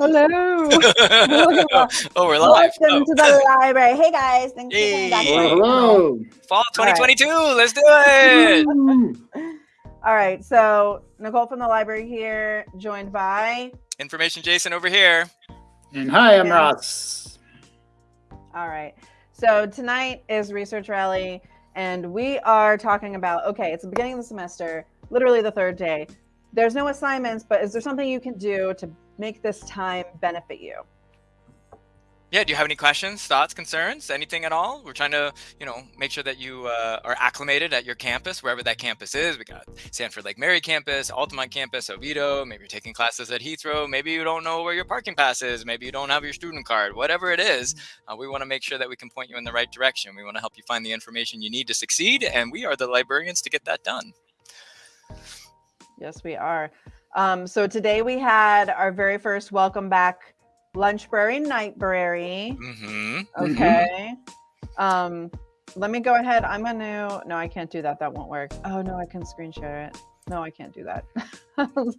Hello. oh, we're live. Welcome Oh. to the oh. library. Hey guys, thanks for coming back. Hey. Hello. Fall right. 2022. Let's do it. All right, so Nicole from the library here, joined by. Information Jason over here. And hi, I'm Yeah. Ross. All right, so tonight is research rally, and we are talking about. Okay, it's the beginning of the semester, literally the third day. There's no assignments, but is there something you can do to make this time benefit you? Yeah, do you have any questions, thoughts, concerns, anything at all? We're trying to, you know, make sure that you uh, are acclimated at your campus, wherever that campus is. We got Sanford Lake Mary campus, Altamonte campus, Oviedo. Maybe you're taking classes at Heathrow. Maybe you don't know where your parking pass is. Maybe you don't have your student card. Whatever it is, uh, we want to make sure that we can point you in the right direction. We want to help you find the information you need to succeed, and we are the librarians to get that done. Yes, we are. Um, so today we had our very first welcome back lunchbrary nightbrary. Mm-hmm. Mhm. Okay. Um, let me go ahead. I'm gonna. No, I can't do that. That won't work. Oh no, I can screen share it. No, I can't do that.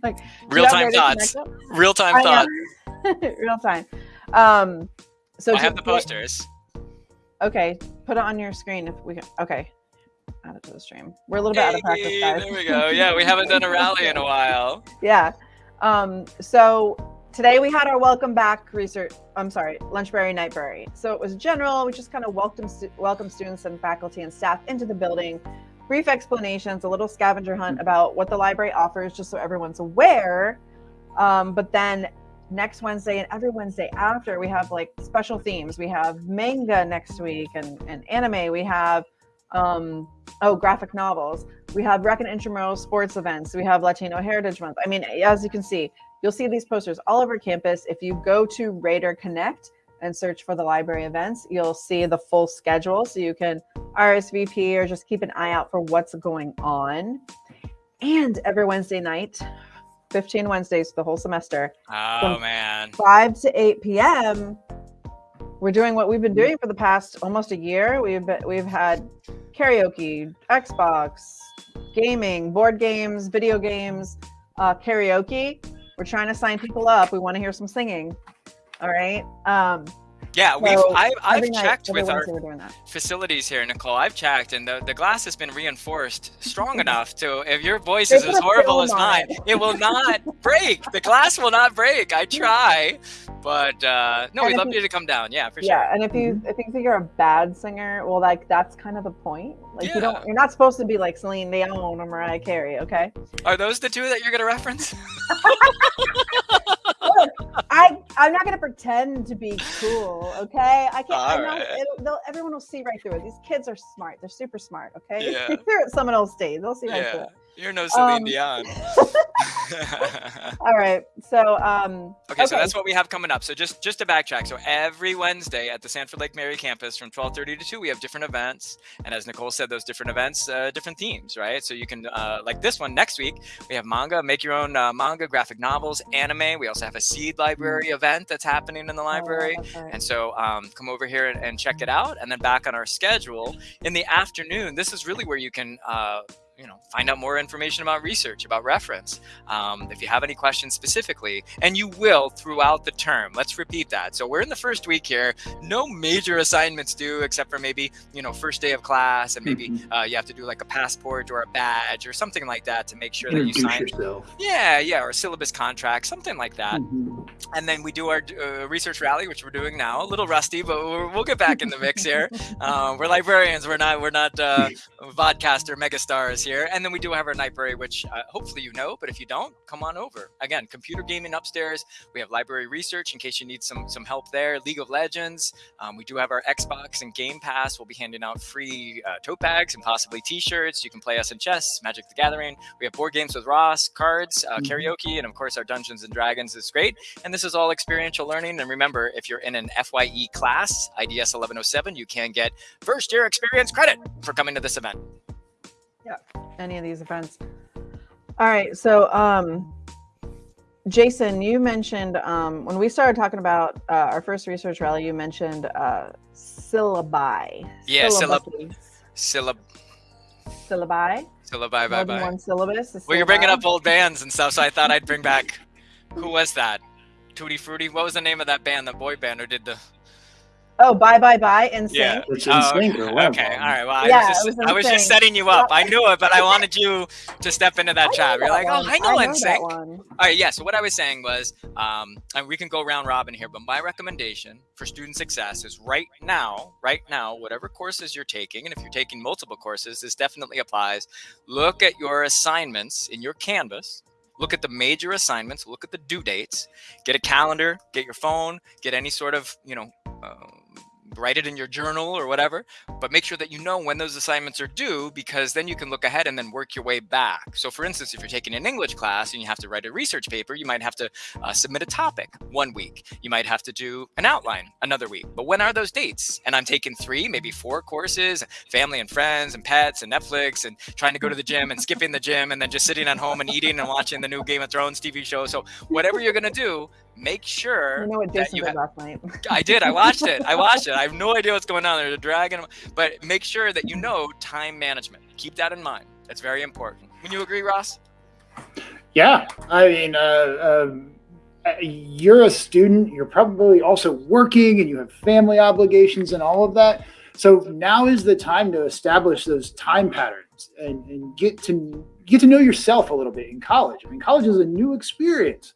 Like, do you have Real-time thoughts. Real-time thoughts. Real time. Um, so I have the today- posters. Okay, put it on your screen if we can. Okay, add it to the stream. We're a little bit out of practice, guys. There we go. Yeah, we haven't done a rally in a while. yeah. Um, so today we had our welcome back research. I'm sorry, lunchbrary nightbrary. So it was general. We just kind of welcome stu- welcome students and faculty and staff into the building. Brief explanations, a little scavenger hunt about what the library offers, just so everyone's aware. Um, but then next Wednesday and every Wednesday after, we have like special themes. We have manga next week and, and anime. We have um, oh graphic novels. We have rec and intramural sports events. We have Latino Heritage Month. I mean, as you can see, you'll see these posters all over campus. If you go to Raider Connect and search for the library events, you'll see the full schedule so you can RSVP or just keep an eye out for what's going on. And every Wednesday night, 15 Wednesdays for the whole semester, Oh man. 5 to 8 p.m. We're doing what we've been doing for the past almost a year. We've been, we've had karaoke, Xbox, gaming, board games, video games, uh, karaoke. We're trying to sign people up. We want to hear some singing. All right. Um, Yeah, we've so I've, I've checked with our Wednesday we're doing that. facilities here, Nicole. I've checked, and the, the glass has been reinforced strong enough to if your voice is as horrible as mine, it. it will not break. The glass will not break. I try, but uh, no, And we'd love you- you to come down. Yeah, for Yeah, sure. Yeah, and if you if you think you're a bad singer, well, like that's kind of the point. Like you don't you're not supposed to be like Celine Dion or Mariah Carey. Okay. Are those the two that you're gonna reference? I'm not gonna pretend to be cool, okay? I can't. I'm not, it'll, they'll, everyone will see right through it. These kids are smart. They're super smart. Okay. Yeah. They're at Seminole State. They'll see right through yeah, it. you're no Celine Um, Dion. All right. So um. Okay, so that's what we have coming up. So just just to backtrack, so every Wednesday at the Sanford Lake Mary campus from 12:30 to 2, we have different events, and as Nicole said, those different events, uh, different themes, right? So you can uh, like this one next week, we have manga, make your own uh, manga, graphic novels, anime. We also have a seed library event that's happening in the library. Oh, right. And so um, come over here and, and check it out. And then back on our schedule in the afternoon, this is really where you can, uh, you know, find out more information about research, about reference. Um, if you have any questions specifically, and you will throughout the term. Let's repeat that. So we're in the first week here. No major assignments due, except for maybe, you know, first day of class, and maybe Mhm. uh, you have to do like a passport or a badge or something like that to make sure that you sign. yourself. Yeah, yeah, or a syllabus contract, something like that Mhm. and then we do our uh, research rally, which we're doing now. A little rusty, but we'll get back in the mix here. Uh, we're librarians. We're not. We're not uh, vodcaster megastars here. And then we do have our library, which uh, hopefully you know. But if you don't, come on over. Again, computer gaming upstairs. We have library research in case you need some some help there. League of Legends. Um, we do have our Xbox and Game Pass. We'll be handing out free uh, tote bags and possibly T-shirts. You can play us in chess, Magic the Gathering. We have board games with Ross, cards, uh, Mhm. karaoke, and of course our Dungeons and Dragons is great. And this is all experiential learning. And remember, if you're in an FYE class, IDS 1107, you can get first year experience credit for coming to this event. Any of these events. All right. So um. Jason, you mentioned um, when we started talking about uh, our first research rally, you mentioned uh, syllabi. Yeah, syllab- Syllabi. Syllab, Syllabi. syllabi, bye bye. one syllabus. Well, you're bringing up old bands and stuff, so I thought I'd bring back. Who was that? Tutti Frutti. What was the name of that band, the boy band, who did the? Oh, bye bye bye, NSYNC. Yeah. It's Oh, NSYNC. okay. or one of okay. All right. Well, I Yeah, was just, was I was just setting you up. I knew it, but I wanted you to step into that I chat. You're that like, oh, I know that NSYNC. one. All right, yeah. So what I was saying was, um, and we can go round robin here, but my recommendation for student success is right now, right now, whatever courses you're taking, and if you're taking multiple courses, this definitely applies. Look at your assignments in your Canvas. Look at the major assignments. Look at the due dates. Get a calendar. Get your phone. Get any sort of, you know. Write it in your journal or whatever but make sure that you know when those assignments are due because then you can look ahead and then work your way back. So for instance if you're taking an english class and you have to write a research paper you might have to uh, submit a topic one week. You might have to do an outline another week. But when are those dates? And i'm taking three maybe four courses family and friends and pets and netflix and trying to go to the gym and skipping the gym and then just sitting at home and eating and watching the new game of thrones tv show. So whatever you're going to do make sure You know what that Jason you did last night. I did. I watched it. I watched it. I have no idea what's going on. There's a dragon, but make sure that you know time management. Keep that in mind. That's very important. Would you agree, Ross? Yeah, I mean, uh, um, uh, you're a student. You're probably also working, and you have family obligations and all of that. So now is the time to establish those time patterns and, and get to get to know yourself a little bit in college. I mean, college is a new experience,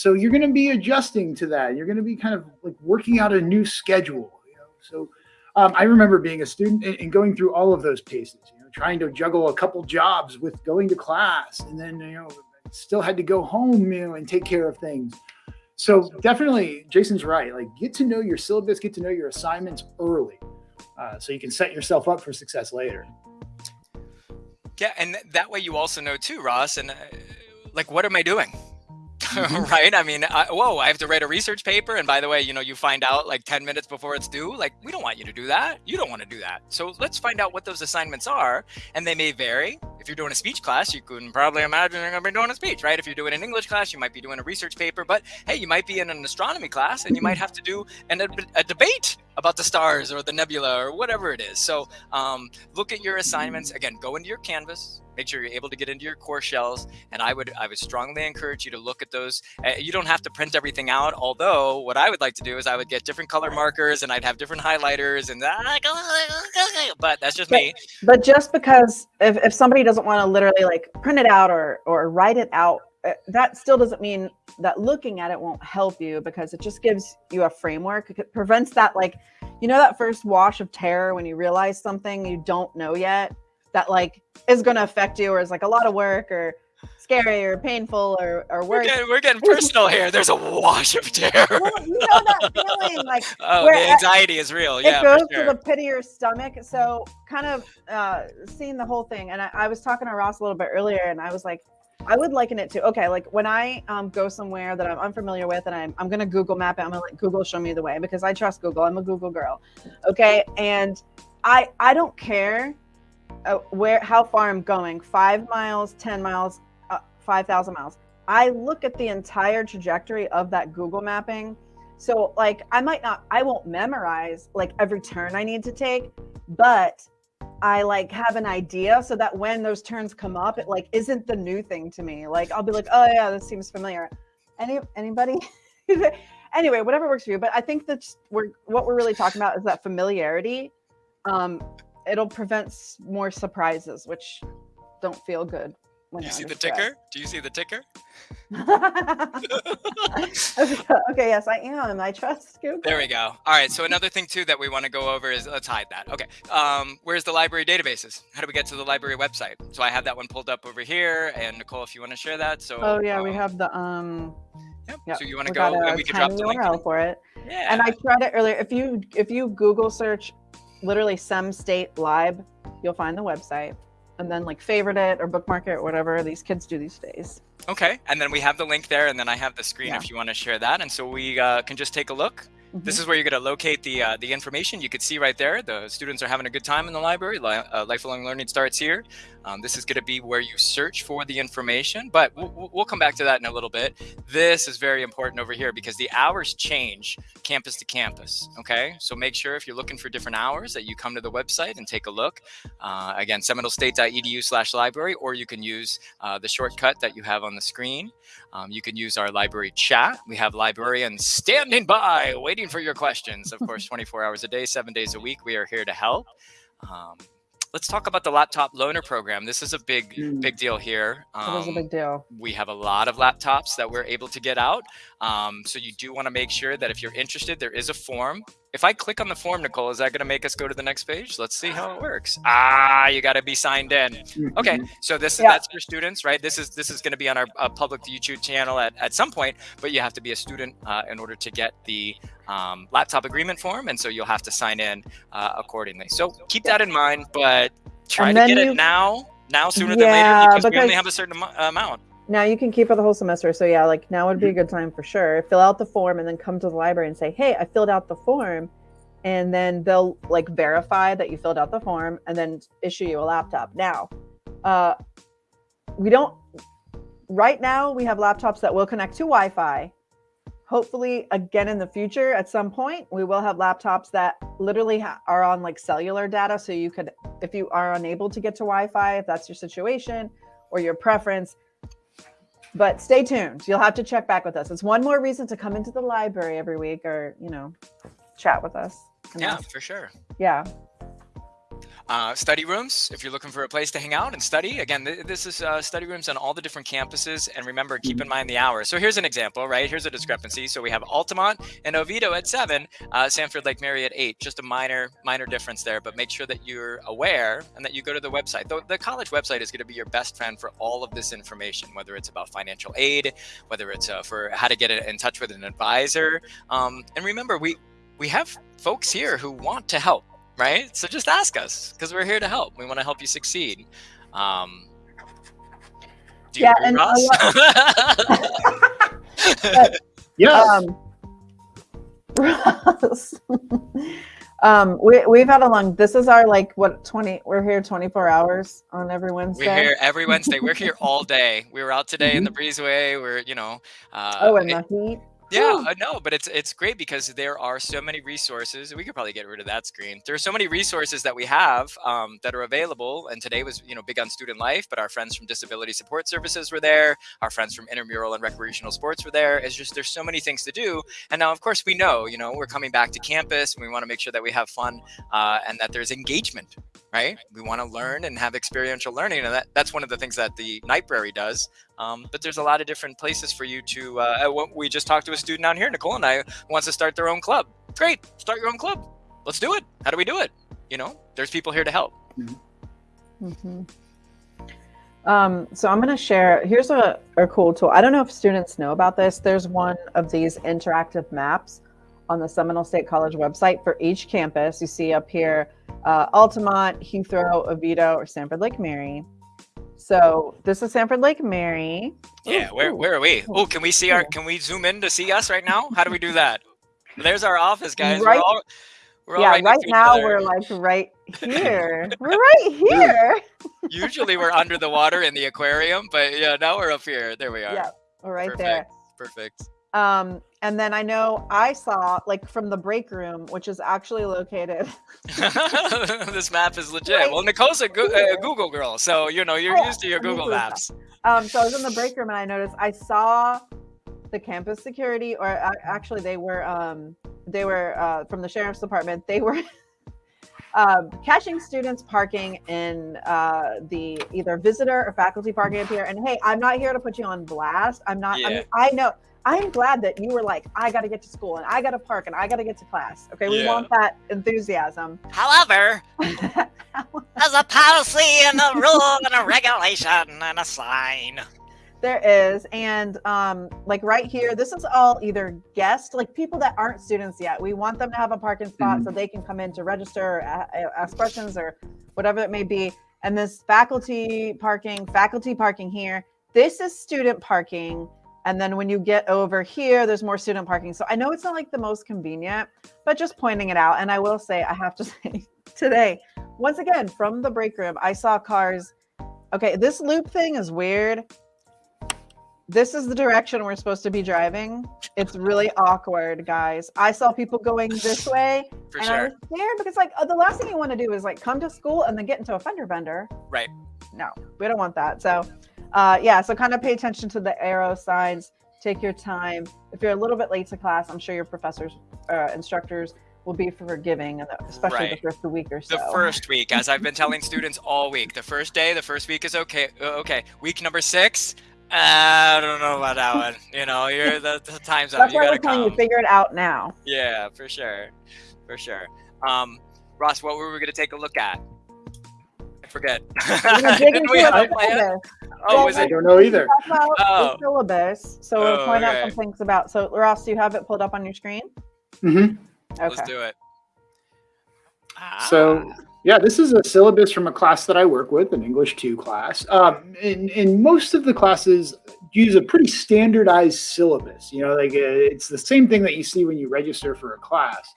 so you're going to be adjusting to that. You're going to be kind of like working out a new schedule. You know, so um, I remember being a student and, and going through all of those paces. You know, trying to juggle a couple jobs with going to class, and then you know still had to go home, you know, and take care of things. So definitely, Jason's right. Like, get to know your syllabus, get to know your assignments early, uh, so you can set yourself up for success later. Yeah, and th- that way you also know too, Ross. And uh, like, what am I doing? right? I mean, I, whoa, I have to write a research paper. And by the way, you know, you find out like 10 minutes before it's due. Like, we don't want you to do that. You don't want to do that. So let's find out what those assignments are. And they may vary. If you're doing a speech class, you can probably imagine you're going to be doing a speech, right? If you're doing an English class, you might be doing a research paper. But hey, you might be in an astronomy class and you might have to do an, a, a debate about the stars or the nebula or whatever it is. So um, look at your assignments. Again, go into your Canvas. Make sure you're able to get into your course shells, and I would I would strongly encourage you to look at those. Uh, you don't have to print everything out. Although what I would like to do is I would get different color markers and I'd have different highlighters, and but that's just me. But just because if, if somebody doesn't want to literally like print it out or or write it out, uh, that still doesn't mean that looking at it won't help you because it just gives you a framework. It prevents that like you know that first wash of terror when you realize something you don't know yet that like is going to affect you or is like a lot of work or scary or painful or or We're getting, we're getting personal here. There's a wash of terror. Well, you know that feeling like Oh, where the anxiety is real. Yeah. It Yeah, goes sure. to the pit of your stomach. So kind of uh, seeing the whole thing. And I, I was talking to Ross a little bit earlier, and I was like, I would liken it to okay, like when I um, go somewhere that I'm unfamiliar with, and I'm I'm gonna Google map it. I'm gonna let Google show me the way because I trust Google. I'm a Google girl. Okay, and I I don't care uh, where how far I'm going. Five miles, ten miles, uh, five thousand miles. I look at the entire trajectory of that Google mapping. So like I might not I won't memorize like every turn I need to take, but I like have an idea so that when those turns come up, it like isn't the new thing to me. Like I'll be like, oh yeah, this seems familiar. Any anybody? anyway, whatever works for you. But I think that we're what we're really talking about is that familiarity. Um, it'll prevent more surprises, which don't feel good. When Do you see the stress. ticker? Do you see the ticker? okay, yes, I am. I trust Google. There we go. All right. So another thing too that we want to go over is let's hide that. Okay. Um, where's the library databases? How do we get to the library website? So I have that one pulled up over here. And Nicole, if you want to share that. So Oh yeah, we um, have the um. Yep. Yeah, So you want to go and we can drop the link. URL for it. Yeah. And I tried it earlier. If you if you Google search, literally some State Lib, you'll find the website, and then like favorite it or bookmark it or whatever these kids do these days. Okay, and then we have the link there, and then I have the screen Yeah. if you want to share that, and so we uh, can just take a look This is where you're going to locate the uh, the information. You could see right there, the students are having a good time in the library. Li uh, lifelong learning starts here. Um, this is going to be where you search for the information, but we'll, come back to that in a little bit. This is very important over here because the hours change campus to campus. Okay, so make sure if you're looking for different hours that you come to the website and take a look. Uh, again, seminolestate.edu/library, or you can use uh, the shortcut that you have on the screen. Um, you can use our library chat. We have librarians standing by, waiting for your questions. Of course, 24 hours a day, seven days a week. We are here to help. Um, let's talk about the laptop loaner program. This is a big, mm. big deal here. Um, it is a big deal. We have a lot of laptops that we're able to get out. Um, so you do want to make sure that if you're interested, there is a form if I click on the form, Nicole, is that going to make us go to the next page? Let's see how it works. Ah, you got to be signed in. Okay, mm-hmm. so this yeah. that's for students, right? This is this is going to be on our uh, public YouTube channel at, at some point, but you have to be a student uh, in order to get the um, laptop agreement form, and so you'll have to sign in uh, accordingly. So keep that in mind, but try to get you, it now, now sooner yeah, than later, because we only have a certain amount. Now you can keep it the whole semester. So yeah, like now would be a good time for sure. Fill out the form and then come to the library and say, "Hey, I filled out the form." And then they'll like verify that you filled out the form and then issue you a laptop. Now, uh we don't right now we have laptops that will connect to Wi-Fi. Hopefully again in the future at some point we will have laptops that literally are on like cellular data so you could if you are unable to get to Wi-Fi if that's your situation or your preference but stay tuned. You'll have to check back with us. It's one more reason to come into the library every week or, you know, chat with us. Yeah, for sure. Yeah. Uh, study rooms, if you're looking for a place to hang out and study. Again, th this is uh, study rooms on all the different campuses. And remember, keep in mind the hours. So here's an example, right? Here's a discrepancy. So we have Altamonte and Oviedo at 7, uh, Sanford Lake Mary at 8. Just a minor, minor difference there. But make sure that you're aware and that you go to the website. The, the college website is going to be your best friend for all of this information, whether it's about financial aid, whether it's uh, for how to get in touch with an advisor. Um, and remember, we, we have folks here who want to help right? So just ask us because we're here to help. We want to help you succeed. Um, do you yeah, agree, and Ross? yes. Um, Ross. um, we we've had a long. This is our like what twenty. We're here twenty four hours on every Wednesday. We're here every Wednesday. we're here all day. We were out today in the mm-hmm. breezeway. We're you know. Uh, oh, in the heat. Yeah, uh, no, but it's it's great because there are so many resources. We could probably get rid of that screen. There are so many resources that we have um, that are available. And today was you know big on student life, but our friends from Disability Support Services were there. Our friends from Intramural and Recreational Sports were there. It's just there's so many things to do. And now, of course, we know you know we're coming back to campus, and we want to make sure that we have fun uh, and that there's engagement right? We want to learn and have experiential learning, and that, that's one of the things that the Nightbrary does. Um, but there's a lot of different places for you to. Uh, uh we just talked to a student out here, Nicole and I, wants to start their own club. Great, start your own club. Let's do it. How do we do it? You know, there's people here to help. Mm -hmm. Um, so I'm going to share. Here's a, a cool tool. I don't know if students know about this. There's one of these interactive maps on the Seminole State College website for each campus. You see up here uh, Altamonte, Heathrow, Oviedo, or Sanford Lake Mary. So this is Sanford Lake Mary. Yeah, where where are we? Oh, can we see our? Can we zoom in to see us right now? How do we do that? There's our office, guys. Right. We're all, we're yeah, right, right now we're like right here. we're right here. Usually we're under the water in the aquarium, but yeah, now we're up here. There we are. Yeah, we're right Perfect. there. Perfect. Um, and then I know I saw like from the break room, which is actually located. this map is legit. Right. Well, Nicole's a, go a, Google girl, so you know you're oh, used to your Google Maps. Um, so I was in the break room and I noticed I saw the campus security, or uh, actually they were um, they were uh, from the sheriff's department. They were. Um, catching students parking in uh, the either visitor or faculty parking up here. And hey, I'm not here to put you on blast. I'm not. Yeah. I, mean, I know I'm glad that you were like, I got to get to school and I got to park and I got to get to class. Okay, we yeah. want that enthusiasm. However, there's a policy and a rule and a regulation and a sign. There is, and um, like right here, this is all either guests, like people that aren't students yet. We want them to have a parking spot mm-hmm. so they can come in to register, or ask questions, or whatever it may be. And this faculty parking, faculty parking here. This is student parking And then when you get over here, there's more student parking. So I know it's not like the most convenient, but just pointing it out. And I will say, I have to say today, once again, from the break room, I saw cars. Okay, this loop thing is weird. This is the direction we're supposed to be driving. It's really awkward, guys. I saw people going this way, For and I sure. was scared because, like, uh, the last thing you want to do is like come to school and then get into a fender bender. Right. No, we don't want that. So, uh, yeah. So kind of pay attention to the arrow signs. Take your time. If you're a little bit late to class, I'm sure your professors, uh, instructors will be forgiving, especially Right. the first week or so. The first week, as I've been telling students all week, the first day, the first week is okay. uh, Okay, week number six, I don't know about that one. You know, you're the, the time's up. That's You why gotta we're telling you figure it out now. Yeah, for sure, for sure. Um, Ross, what were we gonna take a look at? I forget. We're gonna dig Didn't we have a plan? syllabus. Oh, Well, was I don't know either. Oh. the syllabus. So we'll Oh, point out some things about. So Ross, do you have it pulled up on your screen? Mm-hmm. Let's Okay. do it. So Ah, yeah, this is a syllabus from a class that I work with, an English 2 class. Um, and, and most of the classes use a pretty standardized syllabus. You know, like uh, it's the same thing that you see when you register for a class.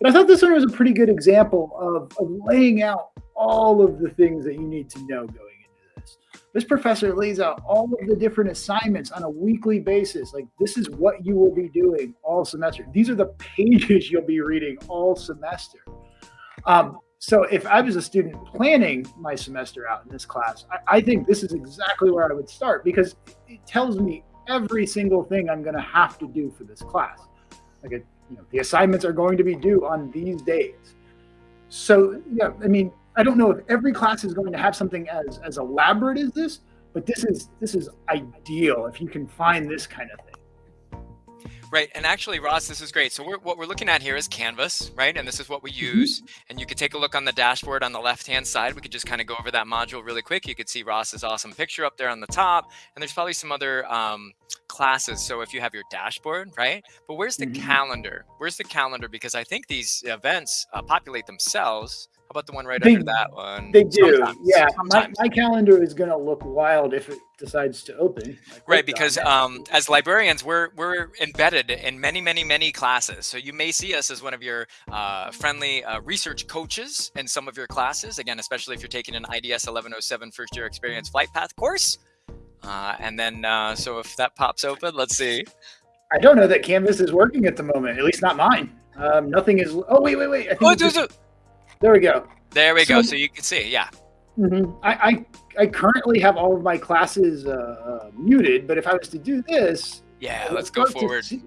But I thought this one was a pretty good example of, of laying out all of the things that you need to know going into this. This professor lays out all of the different assignments on a weekly basis. Like, this is what you will be doing all semester. These are the pages you'll be reading all semester. Um, so if I was a student planning my semester out in this class, I, I think this is exactly where I would start because it tells me every single thing I'm going to have to do for this class. Like, it, you know, the assignments are going to be due on these days. So yeah, I mean, I don't know if every class is going to have something as as elaborate as this, but this is this is ideal if you can find this kind of thing. Right, and actually, Ross, this is great. So we're, what we're looking at here is Canvas, right? And this is what we use. And you could take a look on the dashboard on the left-hand side. We could just kind of go over that module really quick. You could see Ross's awesome picture up there on the top, and there's probably some other um, classes. So if you have your dashboard, right? But where's the Mhm. calendar? Where's the calendar? Because I think these events uh, populate themselves. How about the one right They- under that one? They do, Sometimes, yeah. My, Sometimes. my calendar is going to look wild if it decides to open. I Right, because um, as librarians, we're we're embedded in many, many, many classes. So you may see us as one of your uh, friendly uh, research coaches in some of your classes. Again, especially if you're taking an IDS 1107 first year experience flight path course. Uh, and then, uh, so if that pops open, let's see. I don't know that Canvas is working at the moment. At least not mine. Um, nothing is. Oh wait, wait, wait. I think Oh, it just- there's a- there we go. there we go. So- So you can see, yeah. Mhm. I, I I currently have all of my classes uh, uh, muted, but if I was to do this, Yeah, we'll let's go forward. see-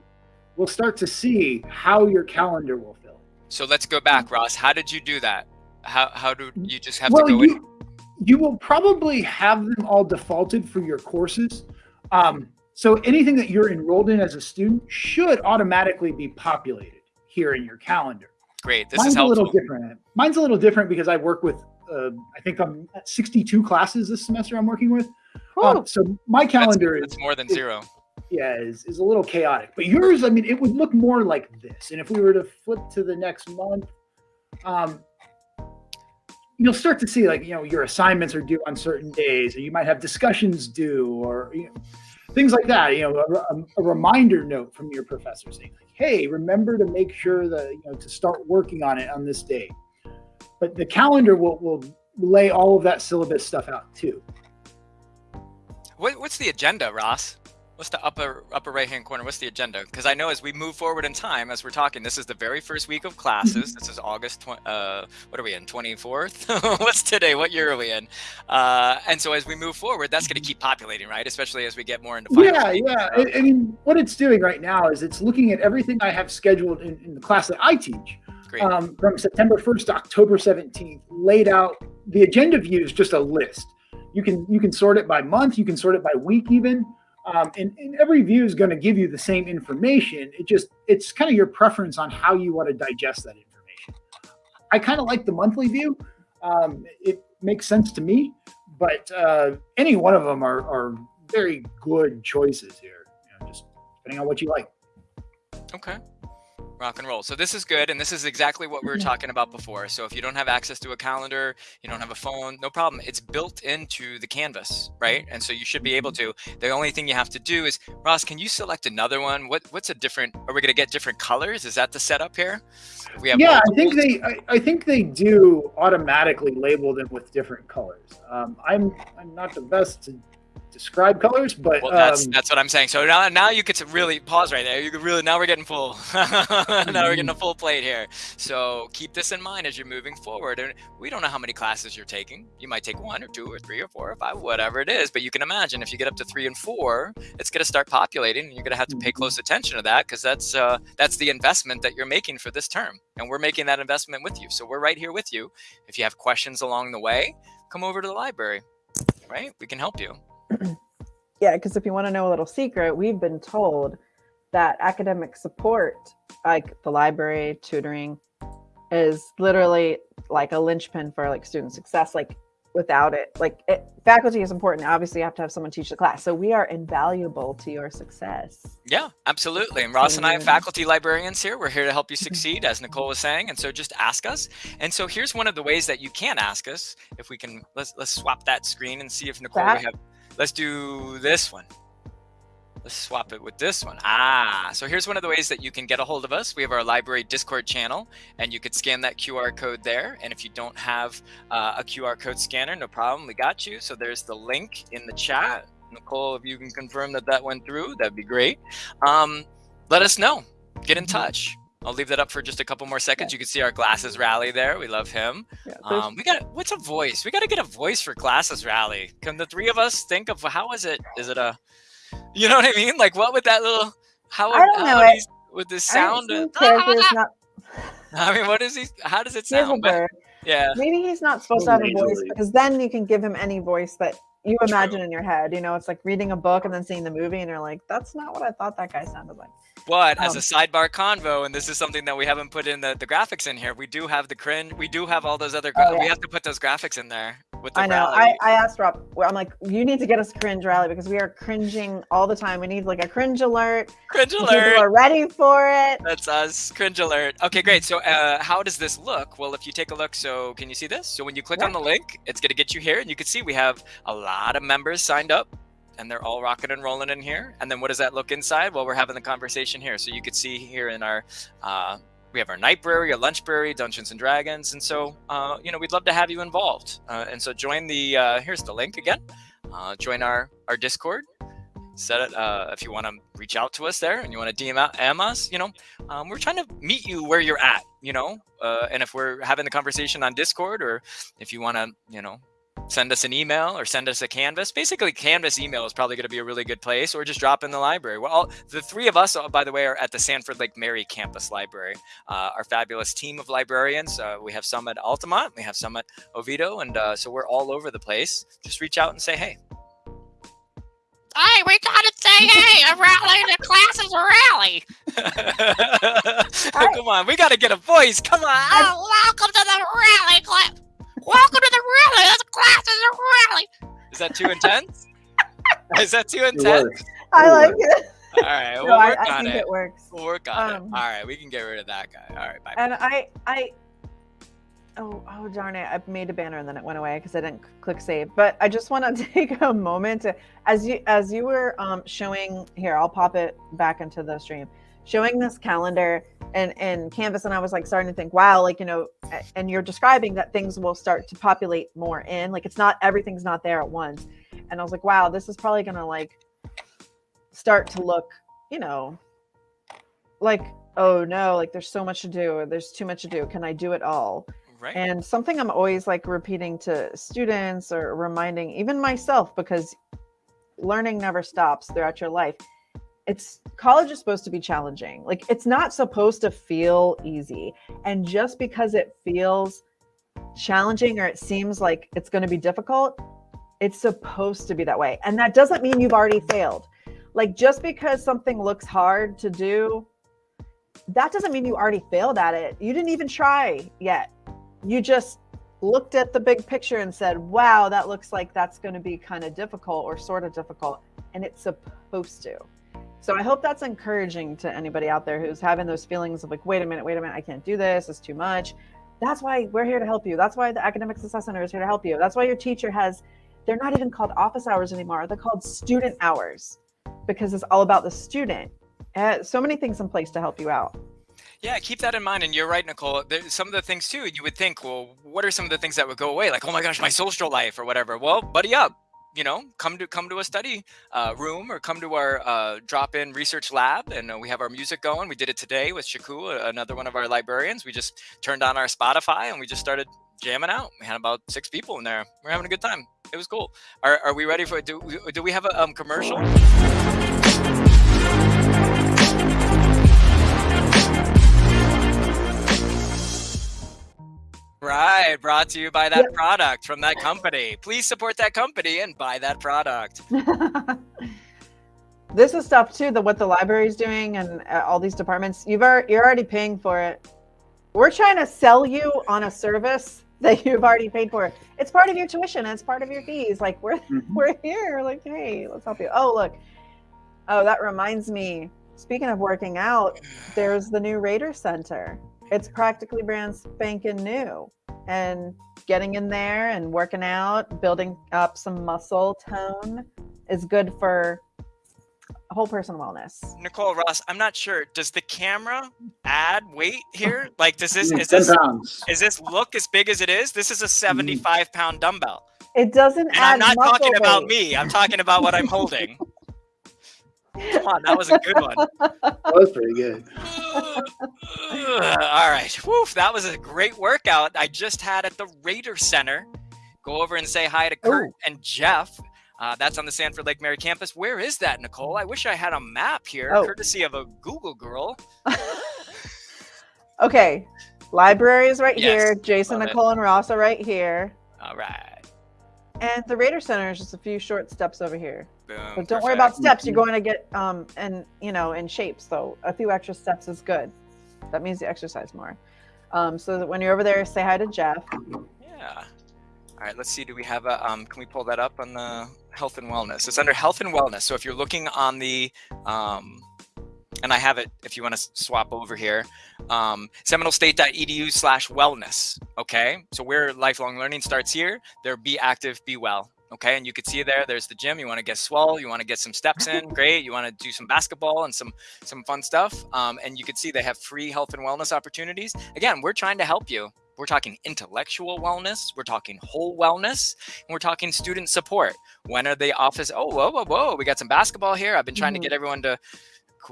we'll start to see how your calendar will fill. So let's go back, Ross. How did you do that? How, how do you just have well, to go you, in? you will probably have them all defaulted for your courses. Um, so anything that you're enrolled in as a student should automatically be populated here in your calendar. Great, this Mine's is a little different. Mine's a little different because I work with, uh, I think I'm at 62 classes this semester I'm working with. Um, Whew. so my That's, calendar is, that's more than is- zero. yeah, is, is a little chaotic. But yours, I mean, it would look more like this. And if we were to flip to the next month, um, you'll start to see like, you know, your assignments are due on certain days, or you might have discussions due, or you know, things like that. You know, a, a- reminder note from your professor saying, like, hey, remember to make sure that, you know, to start working on it on this day. But the calendar will, will lay all of that syllabus stuff out too. What, what's the agenda, Ross? What's the upper upper right hand corner? What's the agenda? Because I know as we move forward in time, as we're talking, this is the very first week of classes. This is August. Uh, what are we in? Twenty fourth. What's today? What year are we in? Uh, and so as we move forward, that's going to keep populating, right? Especially as we get more into Yeah, yeah. I, I mean, what it's doing right now is it's looking at everything I have scheduled in, in the class that I teach um, from September 1st to October 17th, laid out. The agenda view is just a list. You can you can sort it by month, you can sort it by week, even. Um, and, and every view is going to give you the same information. It just it's kind of your preference on how you want to digest that information. I kind of like the monthly view. Um, it makes sense to me, but uh, any one of them are, are very good choices here. You know, just depending on what you like. Okay. Rock and roll. So this is good, and this is exactly what we were talking about before. So if you don't have access to a calendar, you don't have a phone, no problem. It's built into the canvas, right? And so you should be able to. The only thing you have to do is, Ross, can you select another one? What What's a different? Are we going to get different colors? Is that the setup here? We have yeah, I think they. I, I, think they do automatically label them with different colors. Um, I'm I'm not the best to describe colors, but well, that's um, that's what I'm saying. So now now you get to really pause right there. You could really now we're getting full. now we're getting a full plate here. So keep this in mind as you're moving forward. And we don't know how many classes you're taking. You might take one or two or three or four or five, whatever it is. But you can imagine if you get up to three and four, it's going to start populating, and you're going to have to pay close mm-hmm. attention to that because that's uh, that's the investment that you're making for this term, and we're making that investment with you. So we're right here with you. If you have questions along the way, come over to the library. Right? We can help you. yeah, because if you want to know a little secret, we've been told that academic support, like the library, tutoring, is literally like a linchpin for like student success. Like without it, like it, faculty is important. Obviously, you have to have someone teach the class. So we are invaluable to your success. Yeah, absolutely. And Ross and I, are faculty librarians here, we're here to help you succeed, as Nicole was saying. And so just ask us. And so here's one of the ways that you can ask us. If we can, let's let's swap that screen and see if Nicole that, we have Let's do this one. Let's swap it with this one. Ah, so here's one of the ways that you can get a hold of us. We have our library Discord channel, and you could scan that QR code there. And if you don't have uh, a QR code scanner, no problem, we got you. So there's the link in the chat. Nicole, if you can confirm that that went through, that'd be great. Um, let us know. Get in touch. I'll leave that up for just a couple more seconds. You can see our glasses rally there. We love him. Yeah, um, we got what's a voice? We got to get a voice for glasses rally. Can the three of us think of how is it? Is it a, you know what I mean? Like what would that little? How, I don't know it. with the sound? I, not... I mean, what is he? How does it sound? yeah. Maybe he's not supposed to have a voice because then you can give him any voice that you imagine True. in your head. You know, it's like reading a book and then seeing the movie, and you're like, "That's not what I thought that guy sounded like." But um, as a sidebar convo, and this is something that we haven't put in the, the graphics in here, we do have the cringe. We do have all those other. oh, yeah. We have to put those graphics in there. With the I know. I, I asked Rob. I'm like, you need to get us cringe rally because we are cringing all the time. We need like a cringe alert. Cringe alert. People are ready for it. That's us. Cringe alert. Okay, great. So, uh, how does this look? Well, if you take a look, so can you see this? So when you click yeah. on the link, it's going to get you here, and you can see we have a lot of members signed up and they're all rocking and rolling in here. And then what does that look inside? Well, we're having the conversation here. So you could see here in our, uh, we have our Nightbrary, our brewery, Dungeons and Dragons. And so, uh, you know, we'd love to have you involved. Uh, and so join the, uh, here's the link again. Uh, join our, our Discord. Set it uh, if you want to reach out to us there and you want to DM us. You know, um, we're trying to meet you where you're at. You know, and if we're having the conversation on Discord, or if you want to, you know, send us an email or send us a canvas basically canvas email is probably going to be a really good place or just drop in the library well the three of us uh, by the way are at the sanford lake mary campus library uh, our fabulous team of librarians uh, we have some at altamonte we have some at oviedo and uh, so we're all over the place just reach out and say hey Hey, we gotta say hey, a rally the class is a rally. Come on, we gotta get a voice. Come on. Oh, welcome to the rally class. Welcome to the rally. This class is a rally. Is that too intense? is that too intense? I like it. All right, we'll no, work I, I on think it. it works. We'll work on um, it. All right, we can get rid of that guy. All right, bye. And I, I, oh, oh darn it! I made a banner and then it went away because I didn't click save. But I just want to take a moment to, as you as you were um, showing here, I'll pop it back into the stream showing this calendar and and canvas and i was like starting to think wow like you know and you're describing that things will start to populate more in like it's not everything's not there at once. And i was like wow this is probably gonna like start to look you know like oh no like there's so much to do or there's too much to do can i do it all? Right. And something i'm always like repeating to students or reminding even myself because learning never stops throughout your life it's college is supposed to be challenging. Like it's not supposed to feel easy. And just because it feels challenging or it seems like it's going to be difficult, it's supposed to be that way. And that doesn't mean you've already failed. Like just because something looks hard to do, that doesn't mean you already failed at it. You didn't even try yet. You just looked at the big picture and said, wow, that looks like that's going to be kind of difficult or sort of difficult. And it's supposed to So I hope that's encouraging to anybody out there who's having those feelings of like, wait a minute, wait a minute, I can't do this, it's too much. That's why we're here to help you. That's why the Academic Success Center is here to help you. That's why your teacher has, they're not even called office hours anymore, they're called student hours because it's all about the student. Uh, so many things in place to help you out. Yeah, keep that in mind. And you're right, Nicole. There's some of the things too, you would think, well, what are some of the things that would go away? Like, oh my gosh, my social life or whatever. Well, buddy up. You know, come to come to a study uh, room or come to our uh, drop-in research lab, and uh, we have our music going. We did it today with Shaku, another one of our librarians. We just turned on our Spotify and we just started jamming out. We had about six people in there. We're having a good time. It was cool. Are, are we ready for? Do do we have a um, commercial? Right, brought to you by that yep. product from that company. Please support that company and buy that product. this is stuff too that what the library is doing and uh, all these departments. You've are, you're already paying for it. We're trying to sell you on a service that you've already paid for. It's part of your tuition. It's part of your fees. Like we're mm-hmm. we're here. Like hey, let's help you. Oh look. Oh, that reminds me. Speaking of working out, there's the new Raider Center it's practically brand spanking new and getting in there and working out building up some muscle tone is good for whole person wellness. Nicole ross i'm not sure. Does the camera add weight here? Like does this is this pounds. is this look as big as it is? This is a 75 pound dumbbell. It doesn't and i'm not talking weight. about me. I'm talking about what i'm holding Come on, that was a good one. That was pretty good. All right. Woof, that was a great workout I just had at the Raider Center. Go over and say hi to Kurt Ooh. and Jeff. Uh, that's on the Sanford Lake Mary campus. Where is that, Nicole? I wish I had a map here, oh. courtesy of a Google girl. okay. Library is right yes, here. Jason, Nicole, it. and Ross are right here. All right. And the Raider Center is just a few short steps over here. Boom, but don't worry about steps. You're going to get um and you know in shape. So a few extra steps is good. That means you exercise more. Um, so that when you're over there, say hi to Jeff. Yeah. All right. Let's see. Do we have a um? Can we pull that up on the health and wellness? It's under health and wellness. So if you're looking on the um and I have it if you want to swap over here. Um, SeminoleState.edu slash wellness. Okay. So where lifelong learning starts here, there be active, be well. Okay. And you can see there, there's the gym. You want to get swell. You want to get some steps in. Great. You want to do some basketball and some, some fun stuff. Um, and you can see they have free health and wellness opportunities. Again, we're trying to help you. We're talking intellectual wellness. We're talking whole wellness. And we're talking student support. When are the office? Oh, whoa, whoa, whoa. We got some basketball here. I've been trying mm-hmm. to get everyone to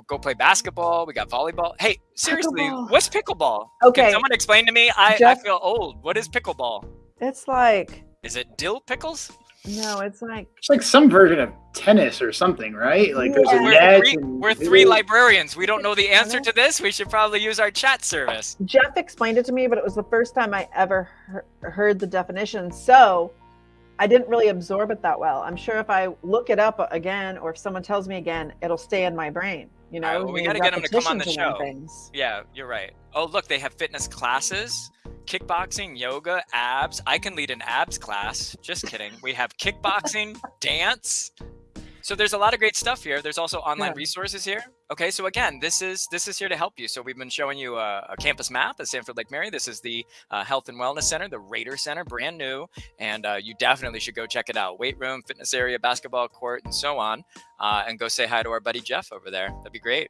go play basketball. We got volleyball. Hey, seriously, pickleball. what's pickleball? Okay. Can someone explain to me? I, Jeff, I feel old. What is pickleball? It's like. Is it dill pickles? No, it's like. It's like some version of tennis or something, right? Like there's yeah. a net. We're, three, we're three librarians. We don't know the answer to this. We should probably use our chat service. Jeff explained it to me, but it was the first time I ever he heard the definition. So I didn't really absorb it that well. I'm sure if I look it up again or if someone tells me again, it'll stay in my brain. You know, right, well, we got to get them to come on the show. Things. Yeah, you're right. Oh, look, they have fitness classes, kickboxing, yoga, abs. I can lead an abs class. Just kidding. We have kickboxing, dance, so there's a lot of great stuff here. There's also online yeah. resources here. Okay, so again, this is this is here to help you. So we've been showing you a, a campus map at Sanford Lake Mary. This is the uh, Health and Wellness Center, the Raider Center, brand new, and uh, you definitely should go check it out. Weight room, fitness area, basketball court, and so on. Uh, and go say hi to our buddy Jeff over there. That'd be great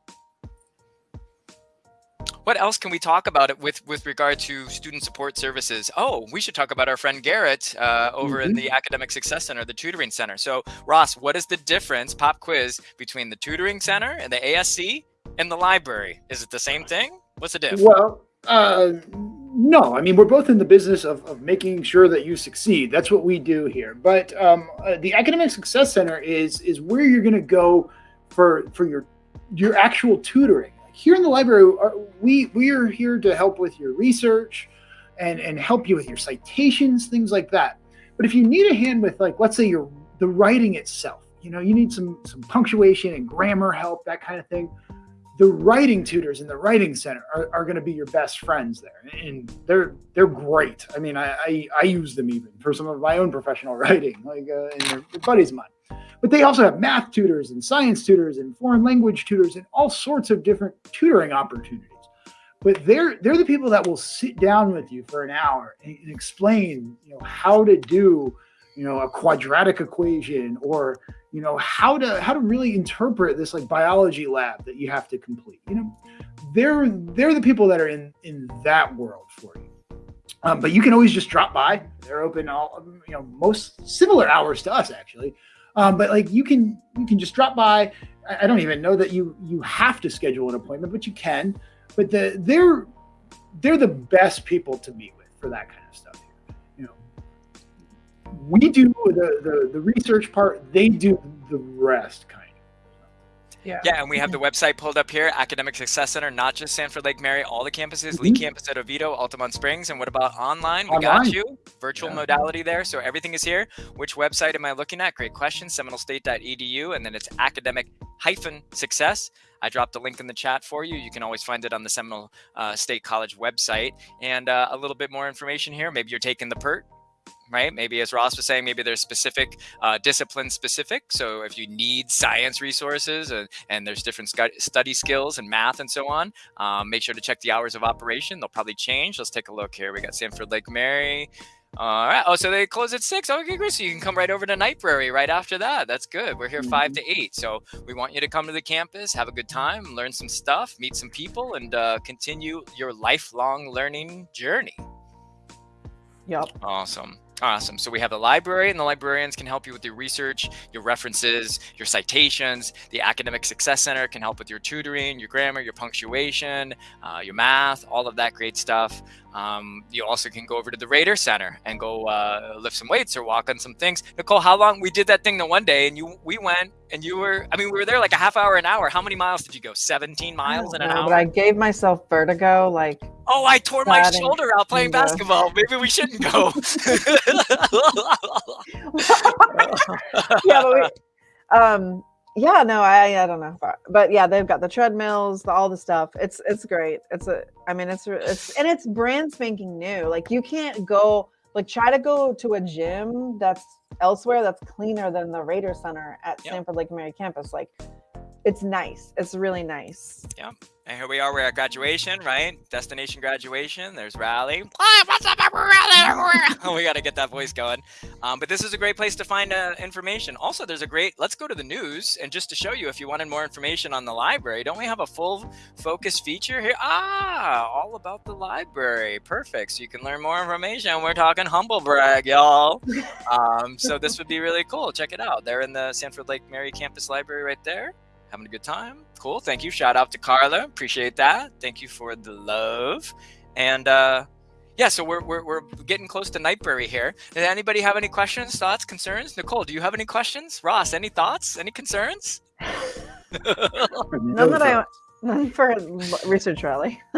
what else can we talk about it with with regard to student support services? Oh, we should talk about our friend Garrett uh, over mm-hmm. in the Academic Success Center, the tutoring center. So, Ross, what is the difference, pop quiz, between the tutoring center and the ASC and the library? Is it the same thing? What's the difference? Well, uh, no. I mean, we're both in the business of, of making sure that you succeed. That's what we do here. But um, uh, the Academic Success Center is is where you're going to go for for your your actual tutoring here in the library, we we are here to help with your research and and help you with your citations, things like that. But if you need a hand with like, let's say your the writing itself, you know, you need some some punctuation and grammar help, that kind of thing. The writing tutors in the writing center are, are going to be your best friends there, and they're they're great. I mean, I, I, I use them even for some of my own professional writing, like uh, and they're, buddies of mine. But they also have math tutors and science tutors and foreign language tutors and all sorts of different tutoring opportunities. But they're they're the people that will sit down with you for an hour and, and explain, you know, how to do, you know, a quadratic equation or you know how to how to really interpret this like biology lab that you have to complete. You know, they're they're the people that are in in that world for you. Um, but you can always just drop by. They're open all you know most similar hours to us actually. Um, but like you can you can just drop by. I, don't even know that you you have to schedule an appointment, but you can. But the they're they're the best people to meet with for that kind of stuff. You know, we do the the, the research part. They do the rest kind of. Yeah. Yeah, and we have the website pulled up here, Academic Success Center, not just Sanford Lake Mary, all the campuses, Lee Mhm. campus at Oviedo, Altamonte Springs. And what about online? We got you. Virtual Yeah. modality there. So everything is here. Which website am I looking at? Great question. SeminoleState.edu. And then it's academic hyphen success. I dropped a link in the chat for you. You can always find it on the Seminole uh, State College website. And uh, a little bit more information here. Maybe you're taking the PERT, right? Maybe as Ross was saying, maybe there's specific uh, discipline specific. So if you need science resources and, and there's different study skills and math and so on, um, make sure to check the hours of operation. They'll probably change. Let's take a look here. We got Sanford Lake Mary. All right. Oh, so they close at six. Okay, great. So you can come right over to Nightbrary right after that. That's good. We're here five to eight. So we want you to come to the campus, have a good time, learn some stuff, meet some people, and uh, continue your lifelong learning journey. Yep. Awesome. Awesome. So we have the library, and the librarians can help you with your research, your references, your citations. The Academic Success Center can help with your tutoring, your grammar, your punctuation, uh, your math, all of that great stuff. Um, you also can go over to the Raider Center and go uh, lift some weights or walk on some things. Nicole, how long we did that thing the one day, and you we went and you were. I mean, we were there like a half hour, an hour. How many miles did you go? Seventeen miles in an No, hour. But I gave myself vertigo. Like, Oh, I tore my shoulder out playing basketball. Maybe we shouldn't go. yeah, but we, um, yeah, no, I, I don't know, but, yeah, they've got the treadmills, the, all the stuff. It's, it's great. It's a, I mean, it's, it's, and it's brand spanking new. Like, you can't go, like, try to go to a gym that's elsewhere that's cleaner than the Raider Center at Yep. Sanford Lake Mary campus. Like, it's nice. It's really nice. Yeah. And here we are. We're at graduation, right? Destination graduation. There's rally. Hey, what's up, everyone? we got to get that voice going. Um, but this is a great place to find uh, information. Also, there's a great. Let's go to the news and just to show you if you wanted more information on the library. Don't we have a full focus feature here? Ah, all about the library. Perfect. So you can learn more information. We're talking humble brag, y'all. Um, so this would be really cool. Check it out. They're in the Sanford Lake Mary campus library right there. Having a good time. Cool. Thank you. Shout out to Carla. Appreciate that. Thank you for the love. And uh, yeah, so we're, we're, we're getting close to Nightbrary here. Does anybody have any questions, thoughts, concerns? Nicole, do you have any questions? Ross, any thoughts, any concerns? None that I, none for research rally.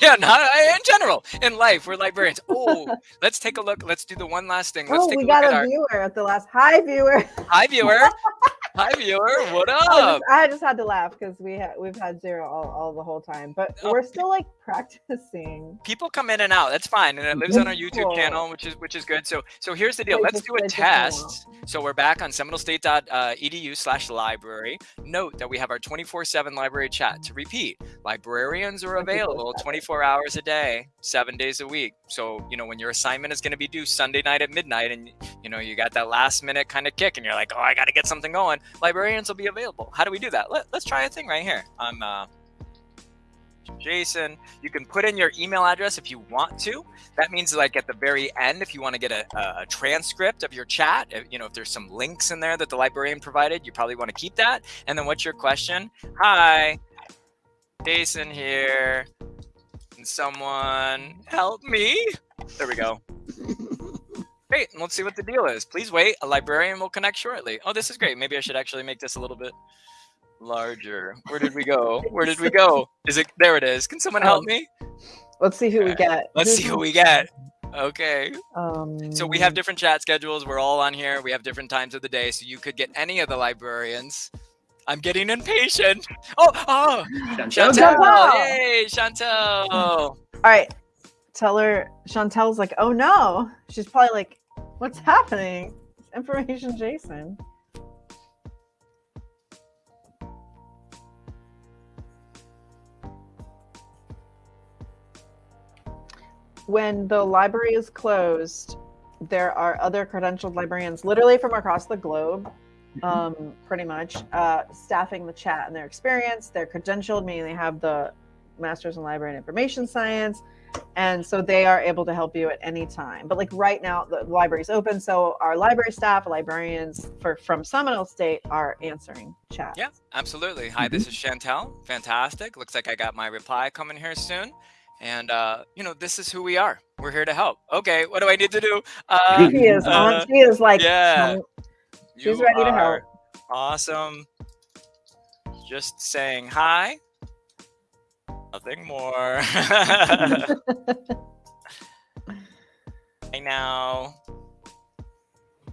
yeah, not in general in life. We're librarians. Oh, let's take a look. Let's do the one last thing. Let's oh, take we a look got at a our viewer at the last. Hi, viewer. hi viewer. Hi viewer. What I up? just, I just had to laugh because we ha- we've had zero all, all the whole time, but Oh. we're still like practicing. People come in and out. That's fine, and it lives on our YouTube channel, which is which is good. So so here's the deal. Let's do a wait, just hang on. test. So we're back on seminolestate.edu slash library. Note that we have our 24-7 library chat. To repeat, librarians are available 24 hours a day, seven days a week. So, you know, when your assignment is going to be due Sunday night at midnight and, you know, you got that last minute kind of kick and you're like, oh, I got to get something going, librarians will be available. How do we do that? Let, let's try a thing right here. I'm uh, Jason. You can put in your email address if you want to. That means like at the very end, if you want to get a, a, transcript of your chat, if, you know, if there's some links in there that the librarian provided, you probably want to keep that. And then what's your question? Hi, Jason here. Can someone help me? There we go. Great. and Let's see what the deal is. Please wait. A librarian will connect shortly. Oh, this is great. Maybe I should actually make this a little bit larger. Where did we go? Where did we go? Is it there? It is. Can someone help Um, me? Let's see who we get. Let's Who's see who we get. Okay. Um, So we have different chat schedules. We're all on here. We have different times of the day. So you could get any of the librarians. I'm getting impatient. Oh, oh, Chantel. Chantel. Yay, Chantel. All right. Tell her. Chantel's like, oh no. She's probably like, what's happening? Information, Jason. When the library is closed, there are other credentialed librarians, literally from across the globe, Mm-hmm. um, pretty much, uh, staffing the chat and their experience. They're credentialed, meaning they have the master's in library and information science. And so they are able to help you at any time. But like right now, the library's open. So our library staff, librarians for from Seminole State are answering chat. Yeah, absolutely. Hi, this is Chantel. Fantastic. Looks like I got my reply coming here soon. And uh, you know, this is who we are. We're here to help. Okay, what do I need to do? Uh, She is on. uh, She is like, yeah. um, She's ready to help. Awesome. Just saying hi. Nothing more. I know.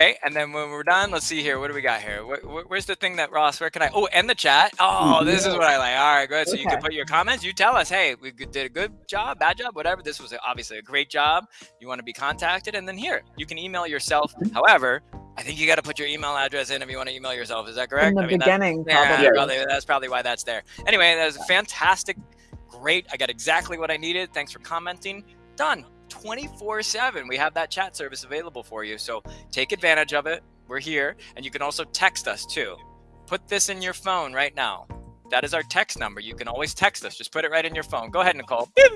Okay, and then when we're done, let's see here. What do we got here? Where, where- where's the thing that Ross? Where can I? Oh, and the chat. Oh, mm-hmm. this is what I like. All right, good. So you can put your comments. You tell us, hey, we did a good job, bad job, whatever. This was obviously a great job. You want to be contacted, and then here you can email yourself. Mm-hmm. However, I think you got to put your email address in if you want to email yourself. Is that correct? in the I mean, beginning, yeah, probably. probably, that's probably why that's there. Anyway, that was fantastic. Great. I got exactly what I needed. Thanks for commenting. Done. 24 7. We have that chat service available for you. So take advantage of it. We're here. And you can also text us too. Put this in your phone right now. That is our text number. You can always text us. Just put it right in your phone. Go ahead, Nicole. Hey,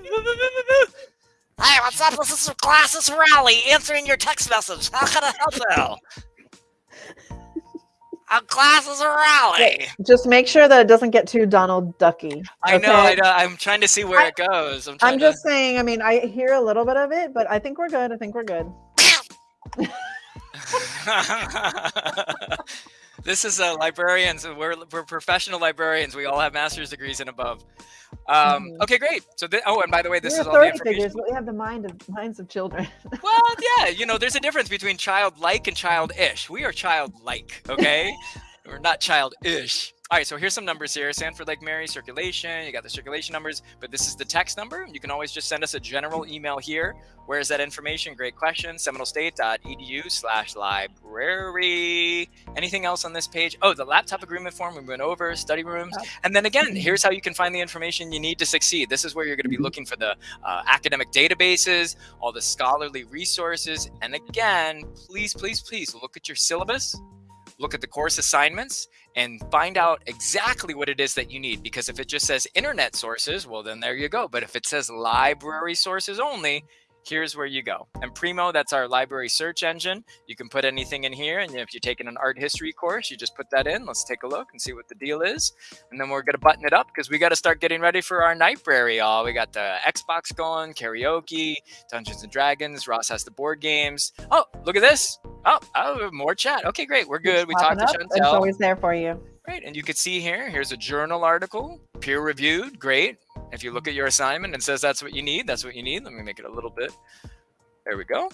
what's up? This is Glasses Rally answering your text message. How can I help you? I'm Glasses Rally. Just make sure that it doesn't get too Donald Ducky. I know, I know. I am trying to see where I- it goes. I'm, I'm just saying. I mean, I hear a little bit of it, but I think we're good. I think we're good. this is uh, librarians. We're, we're professional librarians. We all have master's degrees and above. Um, Mhm. Okay, great. So, oh, and by the way, this we're is all the information. figures, but we have the mind of minds of children. Well, yeah, you know, there's a difference between childlike and childish. We are childlike, okay? We're not childish. All right, so here's some numbers here. Sanford Lake Mary circulation. You got the circulation numbers, but this is the text number. You can always just send us a general email here. Where is that information? Great question. SeminoleState.edu slash library. Anything else on this page? Oh, the laptop agreement form we went over, study rooms. Oh. And then again, here's how you can find the information you need to succeed. This is where you're going to be looking for the uh, academic databases, all the scholarly resources. And again, please, please, please look at your syllabus, look at the course assignments, and find out exactly what it is that you need. Because if it just says internet sources, well, then there you go. But if it says library sources only, here's where you go. And Primo, that's our library search engine. You can put anything in here. And if you're taking an art history course, you just put that in. Let's take a look and see what the deal is. And then we're going to button it up because we got to start getting ready for our Nightbrary, y'all. We got the Xbox going, karaoke, Dungeons and Dragons. Ross has the board games. Oh, look at this. Oh, oh more chat. Okay, great. We're good. We talked to up, It's always there for you. Great. And you can see here, here's a journal article, peer reviewed. Great. If you look at your assignment and says that's what you need, that's what you need. Let me make it a little bit. There we go.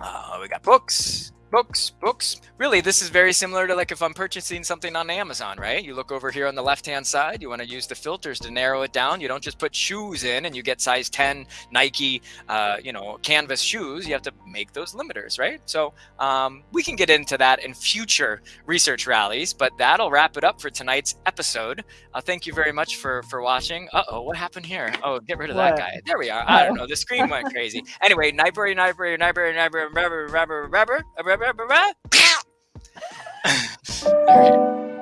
Uh, we got books, books, books. Really, this is very similar to like if I'm purchasing something on Amazon, right? You look over here on the left hand side, you want to use the filters to narrow it down. You don't just put shoes in and you get size 10 Nike, uh, you know, canvas shoes. You have to make those limiters, right? So um, we can get into that in future research rallies, but that'll wrap it up for tonight's episode. Uh, thank you very much for for watching. Uh oh, what happened here? Oh, get rid of that guy. There we are. I don't know. The screen went crazy. Anyway, Nightbrary, Nightbrary, Nightbrary, Nightbrary, Nightbrary, Nightbrary, bruh, bruh, bruh, bye.